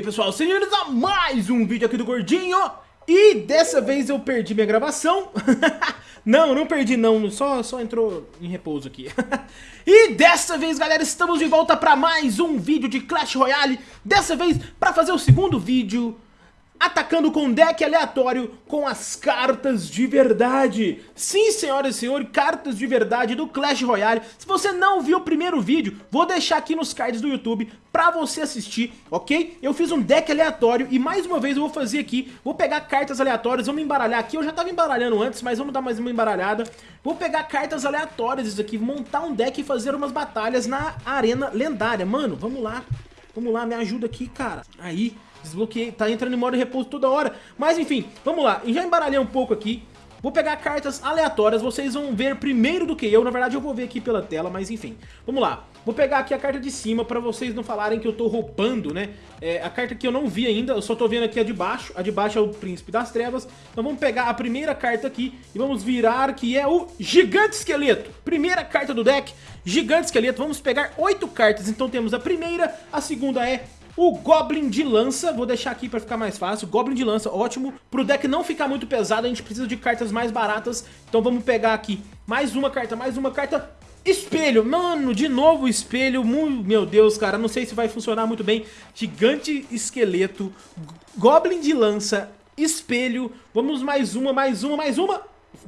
aí pessoal, sejam bem-vindos a mais um vídeo aqui do Gordinho. E dessa vez eu perdi minha gravação. Não, não perdi não, só, só entrou em repouso aqui. E dessa vez galera, estamos de volta para mais um vídeo de Clash Royale. Dessa vez para fazer o segundo vídeo atacando com deck aleatório com as cartas de verdade. Sim, senhoras e senhores, cartas de verdade do Clash Royale. Se você não viu o primeiro vídeo, vou deixar aqui nos cards do YouTube pra você assistir, ok? Eu fiz um deck aleatório e mais uma vez eu vou fazer aqui, vou pegar cartas aleatórias, vamos embaralhar aqui. Eu já tava embaralhando antes, mas vamos dar mais uma embaralhada. Vou pegar cartas aleatórias isso aqui, montar um deck e fazer umas batalhas na arena lendária. Mano, vamos lá. Vamos lá, me ajuda aqui, cara. Aí, Desbloqueei, tá entrando em modo repouso toda hora. Mas enfim, vamos lá. Já embaralhei um pouco aqui. Vou pegar cartas aleatórias, vocês vão ver primeiro do que eu. Na verdade eu vou ver aqui pela tela, mas enfim. Vamos lá. Vou pegar aqui a carta de cima pra vocês não falarem que eu tô roubando, né? É, a carta que eu não vi ainda, eu só tô vendo aqui a de baixo. A de baixo é o Príncipe das Trevas. Então vamos pegar a primeira carta aqui e vamos virar, que é o Gigante Esqueleto. Primeira carta do deck, Gigante Esqueleto. Vamos pegar oito cartas, então temos a primeira, a segunda é o Goblin de lança, vou deixar aqui pra ficar mais fácil, Goblin de lança, ótimo. Pro deck não ficar muito pesado, a gente precisa de cartas mais baratas, então vamos pegar aqui mais uma carta, mais uma carta, Espelho, mano, de novo espelho, meu Deus, cara, não sei se vai funcionar muito bem. Gigante esqueleto, Goblin de lança, espelho, vamos mais uma, mais uma, mais uma,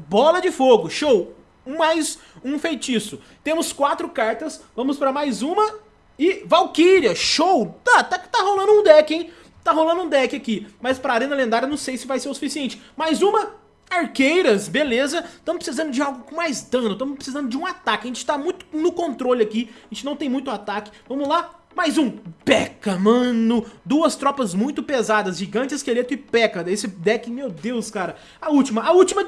bola de fogo, show, mais um feitiço. Temos quatro cartas, vamos para mais uma e Valkyria, show! Tá, tá, tá rolando um deck, hein? Tá rolando um deck aqui. Mas pra Arena Lendária não sei se vai ser o suficiente. Mais uma, Arqueiras, beleza. Estamos precisando de algo com mais dano. Estamos precisando de um ataque. A gente tá muito no controle aqui. A gente não tem muito ataque. Vamos lá. Mais um. P.E.K.K.A, mano. Duas tropas muito pesadas. Gigante, Esqueleto e P.E.K.K.A. Esse deck, meu Deus, cara. A última. A última.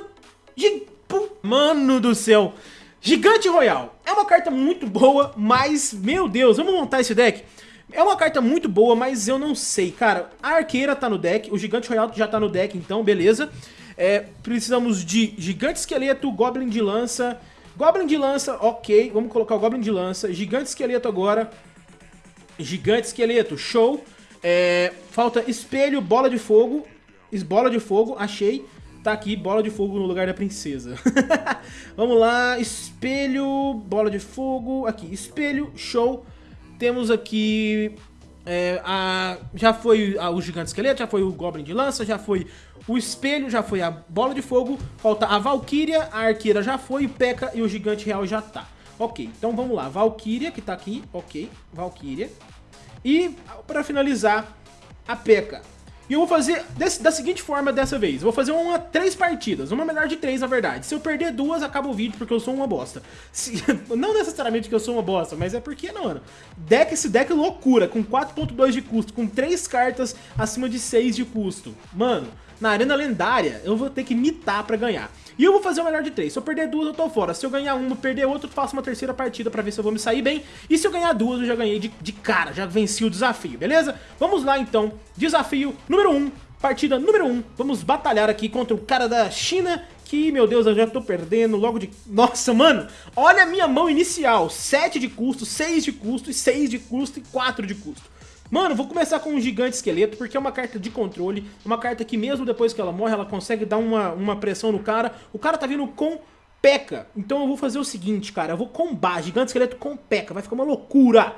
Mano do céu. Gigante Royal. É uma carta muito boa, mas, meu Deus, vamos montar esse deck? É uma carta muito boa, mas eu não sei, cara. A Arqueira tá no deck, o Gigante Royal já tá no deck, então beleza. É, precisamos de Gigante Esqueleto, Goblin de Lança. Goblin de Lança, ok, vamos colocar o Goblin de Lança. Gigante Esqueleto agora. Gigante Esqueleto, show. É, falta Espelho, Bola de Fogo. Bola de Fogo, achei. Tá aqui, bola de fogo no lugar da princesa. Vamos lá, espelho, bola de fogo. Aqui, espelho, show. Temos aqui... É, a, já foi a, o gigante esqueleto, já foi o goblin de lança, já foi o espelho, já foi a bola de fogo. Falta a valkyria, a arqueira já foi, o P.E.K.K.A e o gigante real já tá. Ok, então vamos lá. Valkyria, que tá aqui, ok, Valkyria. E, para finalizar, a P.E.K.K.A. E eu vou fazer desse, da seguinte forma dessa vez. Vou fazer uma três partidas. Uma melhor de três, na verdade. Se eu perder duas, acaba o vídeo, porque eu sou uma bosta. Se, não necessariamente que eu sou uma bosta, mas é porque, mano, deck, esse deck é loucura. Com 4.2 de custo, com três cartas acima de 6 de custo. Mano, na arena lendária, eu vou ter que mitar pra ganhar. E eu vou fazer o melhor de três. Se eu perder duas, eu tô fora. Se eu ganhar uma, perder outra, eu faço uma terceira partida pra ver se eu vou me sair bem. E se eu ganhar duas, eu já ganhei de, de cara, já venci o desafio, beleza? Vamos lá, então. Desafio número um, partida número um. Vamos batalhar aqui contra o cara da China que, meu Deus, eu já tô perdendo logo de... Nossa, mano, olha a minha mão inicial. 7 de custo, 6 de custo, e 6 de custo e 4 de custo. Mano, vou começar com um gigante esqueleto, porque é uma carta de controle, uma carta que mesmo depois que ela morre, ela consegue dar uma, uma pressão no cara. O cara tá vindo com P.E.K.K.A. Então eu vou fazer o seguinte, cara, eu vou combar gigante esqueleto com P.E.K.K.A. Vai ficar uma loucura.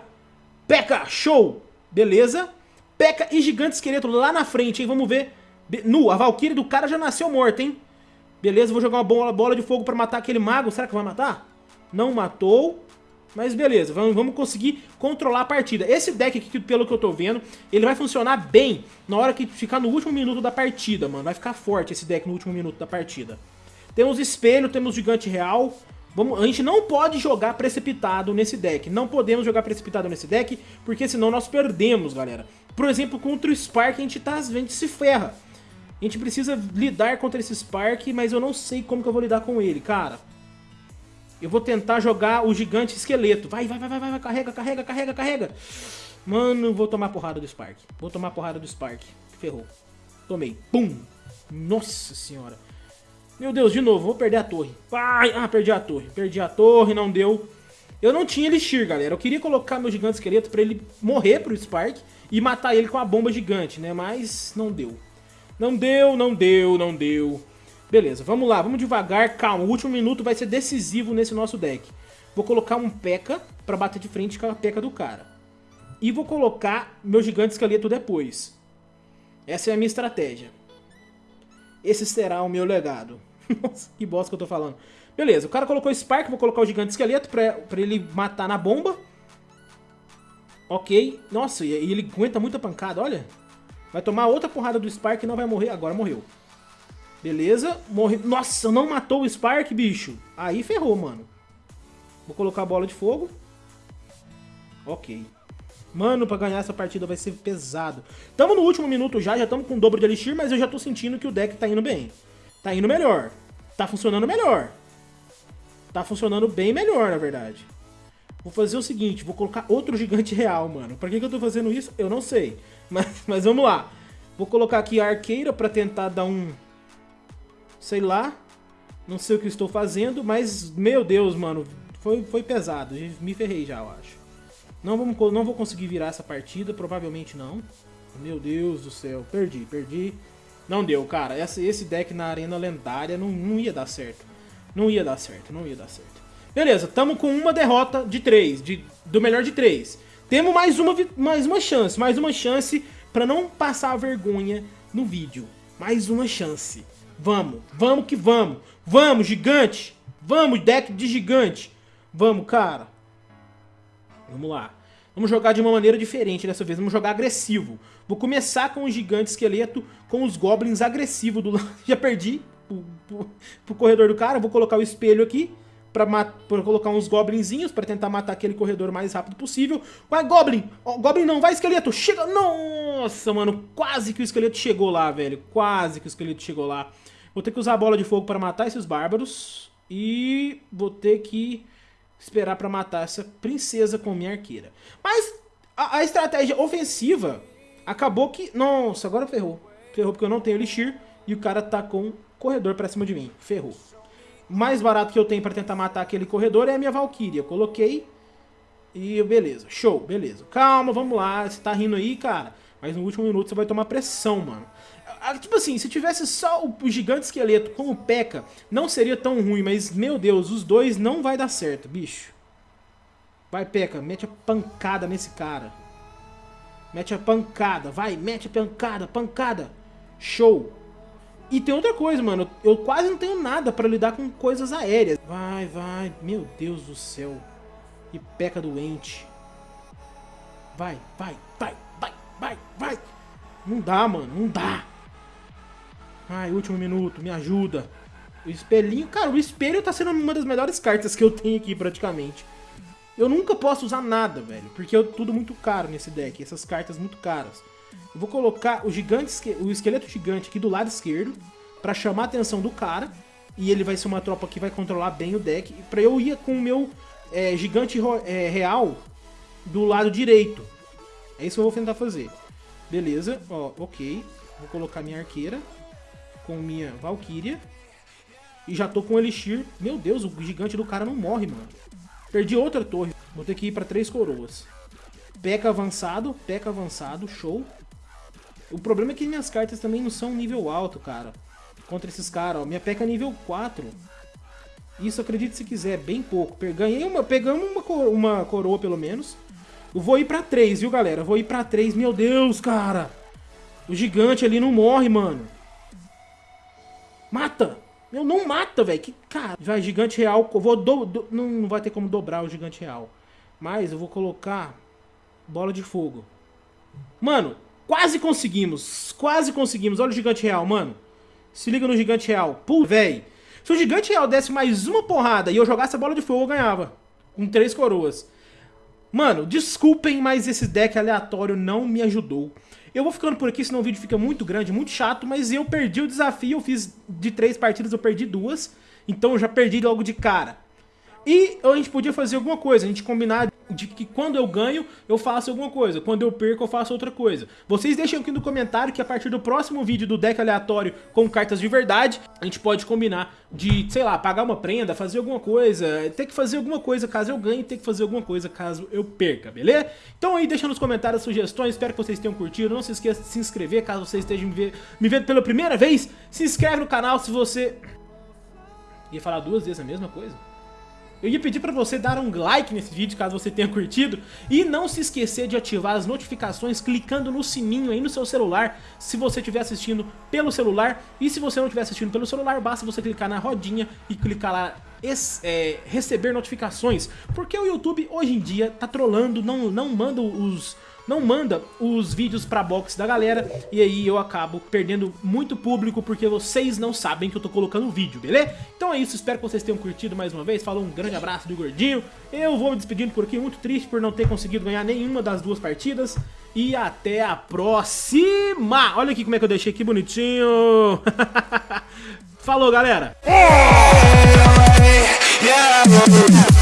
P.E.K.K.A. show! Beleza? P.E.K.K.A. e gigante esqueleto lá na frente, hein? Vamos ver. Nu, a Valkyrie do cara já nasceu morta, hein? Beleza, vou jogar uma bola, bola de fogo pra matar aquele mago. Será que vai matar? Não matou. Mas beleza, vamos, vamos conseguir controlar a partida. Esse deck aqui, pelo que eu tô vendo, ele vai funcionar bem na hora que ficar no último minuto da partida, mano. Vai ficar forte esse deck no último minuto da partida. Temos espelho, temos gigante real. Vamos, a gente não pode jogar precipitado nesse deck. Não podemos jogar precipitado nesse deck, porque senão nós perdemos, galera. Por exemplo, contra o Spark a gente, tá, a gente se ferra. A gente precisa lidar contra esse Spark, mas eu não sei como que eu vou lidar com ele, cara. Eu vou tentar jogar o gigante esqueleto. Vai, vai, vai, vai, vai, carrega, carrega, carrega, carrega. Mano, vou tomar porrada do Spark. Vou tomar porrada do Spark. Ferrou. Tomei. Pum. Nossa senhora. Meu Deus, de novo, vou perder a torre. Vai. Ah, perdi a torre. Perdi a torre, não deu. Eu não tinha Elixir, galera. Eu queria colocar meu gigante esqueleto pra ele morrer pro Spark e matar ele com a bomba gigante, né? Mas não deu. Não deu, não deu, não deu. Beleza, vamos lá, vamos devagar, calma. O último minuto vai ser decisivo nesse nosso deck. Vou colocar um P.E.K.K.A. pra bater de frente com a P.E.K.K.A. do cara. E vou colocar meu gigante esqueleto depois. Essa é a minha estratégia. Esse será o meu legado. Nossa, que bosta que eu tô falando. Beleza, o cara colocou o Spark, vou colocar o gigante esqueleto pra, pra ele matar na bomba. Ok. Nossa, e ele aguenta muita pancada, olha. Vai tomar outra porrada do Spark e não vai morrer. Agora morreu. Beleza, morreu. Nossa, não matou o Spark, bicho. Aí ferrou, mano. Vou colocar a bola de fogo. Ok. Mano, pra ganhar essa partida vai ser pesado. Tamo no último minuto já, já tamo com o dobro de Elixir, mas eu já tô sentindo que o deck tá indo bem. Tá indo melhor. Tá funcionando melhor. Tá funcionando bem melhor, na verdade. Vou fazer o seguinte, vou colocar outro gigante real, mano. Pra que, que eu tô fazendo isso? Eu não sei. Mas, mas vamos lá. Vou colocar aqui a arqueira pra tentar dar um... Sei lá. Não sei o que estou fazendo, mas, meu Deus, mano. Foi, foi pesado. Me ferrei já, eu acho. Não, vamos, não vou conseguir virar essa partida, provavelmente não. Meu Deus do céu, perdi, perdi. Não deu, cara. Esse, esse deck na arena lendária não, não ia dar certo. Não ia dar certo, não ia dar certo. Beleza, tamo com uma derrota de três, de, do melhor de três. Temos mais uma, mais uma chance, mais uma chance pra não passar vergonha no vídeo. Mais uma chance. Vamos, vamos que vamos. Vamos, gigante. Vamos, deck de gigante. Vamos, cara. Vamos lá. Vamos jogar de uma maneira diferente dessa vez. Vamos jogar agressivo. Vou começar com o gigante esqueleto, com os goblins agressivos do lado. Já perdi pro, pro, pro, corredor do cara. Vou colocar o espelho aqui pra, pra colocar uns goblinzinhos pra tentar matar aquele corredor o mais rápido possível. Vai, goblin! Oh, goblin não, vai, esqueleto! Chega! Nossa, mano, quase que o esqueleto chegou lá, velho. Quase que o esqueleto chegou lá. Vou ter que usar a bola de fogo pra matar esses bárbaros. E vou ter que esperar para matar essa princesa com minha arqueira. Mas a, a, estratégia ofensiva acabou que... Nossa, agora ferrou. Ferrou porque eu não tenho Elixir e o cara tá com corredor pra cima de mim. Ferrou. Mais barato que eu tenho pra tentar matar aquele corredor é a minha Valkyria. Coloquei e beleza. Show, beleza. Calma, vamos lá. Você tá rindo aí, cara. Mas no último minuto você vai tomar pressão, mano. Ah, tipo assim, se tivesse só o, gigante esqueleto com o P.E.K.K.A, não seria tão ruim, mas, meu Deus, os dois não vai dar certo, bicho. Vai, P.E.K.K.A, mete a pancada nesse cara. Mete a pancada, vai, mete a pancada, pancada. Show. E tem outra coisa, mano, eu quase não tenho nada pra lidar com coisas aéreas. Vai, vai, meu Deus do céu. Que peca doente. Vai, vai, vai, vai, vai, vai. Não dá, mano, não dá. Ai, último minuto, me ajuda. O espelhinho, cara, o espelho tá sendo uma das melhores cartas que eu tenho aqui praticamente. Eu nunca posso usar nada, velho, porque é tudo muito caro nesse deck, essas cartas muito caras. Eu vou colocar o gigante, o esqueleto gigante aqui do lado esquerdo, pra chamar a atenção do cara, e ele vai ser uma tropa que vai controlar bem o deck, pra eu ir com o meu é, gigante é, real do lado direito. É isso que eu vou tentar fazer. Beleza, ó, ok. Vou colocar minha arqueira com minha Valkyria. E já tô com o Elixir. Meu Deus, o gigante do cara não morre, mano. Perdi outra torre. Vou ter que ir pra três coroas. Peca avançado, peca avançado, show. O problema é que minhas cartas também não são nível alto, cara. Contra esses caras, ó. Minha peca é nível 4. Isso, acredite se quiser, bem pouco. Ganhei uma, pegamos uma, coro uma coroa, pelo menos. Eu vou ir pra 3, viu, galera? vou ir pra 3. Meu Deus, cara. O gigante ali não morre, mano. Mata! Meu, não mata, velho. Que cara. Vai, gigante real. Eu vou do, do, não, não vai ter como dobrar o gigante real. Mas eu vou colocar bola de fogo. Mano, quase conseguimos. Quase conseguimos. Olha o gigante real, mano. Se liga no gigante real. Pô, velho. Se o gigante real desse mais uma porrada e eu jogasse a bola de fogo, eu ganhava. Com três coroas. Mano, desculpem, mas esse deck aleatório não me ajudou. Eu vou ficando por aqui, senão o vídeo fica muito grande, muito chato, mas eu perdi o desafio, eu fiz de três partidas, eu perdi duas, então eu já perdi logo de cara. E a gente podia fazer alguma coisa, a gente combinar de que quando eu ganho, eu faço alguma coisa. Quando eu perco, eu faço outra coisa. Vocês deixem aqui no comentário que a partir do próximo vídeo do deck aleatório com cartas de verdade, a gente pode combinar de, sei lá, pagar uma prenda, fazer alguma coisa, ter que fazer alguma coisa caso eu ganhe, ter que fazer alguma coisa caso eu perca, beleza? Então aí deixa nos comentários sugestões, espero que vocês tenham curtido. Não se esqueça de se inscrever caso vocês estejam me vendo pela primeira vez. Se inscreve no canal se você... Ia falar duas vezes a mesma coisa? Eu ia pedir pra você dar um like nesse vídeo, caso você tenha curtido, e não se esquecer de ativar as notificações clicando no sininho aí no seu celular, se você estiver assistindo pelo celular, e se você não estiver assistindo pelo celular, basta você clicar na rodinha e clicar lá é, receber notificações, porque o YouTube hoje em dia tá trolando, não, não manda os não manda os vídeos pra box da galera e aí eu acabo perdendo muito público porque vocês não sabem que eu tô colocando vídeo, beleza? Então é isso, espero que vocês tenham curtido mais uma vez, falou um grande abraço do Gordinho, eu vou me despedindo por aqui, muito triste por não ter conseguido ganhar nenhuma das duas partidas e até a próxima! Olha aqui como é que eu deixei aqui bonitinho! Falou, galera! Yeah.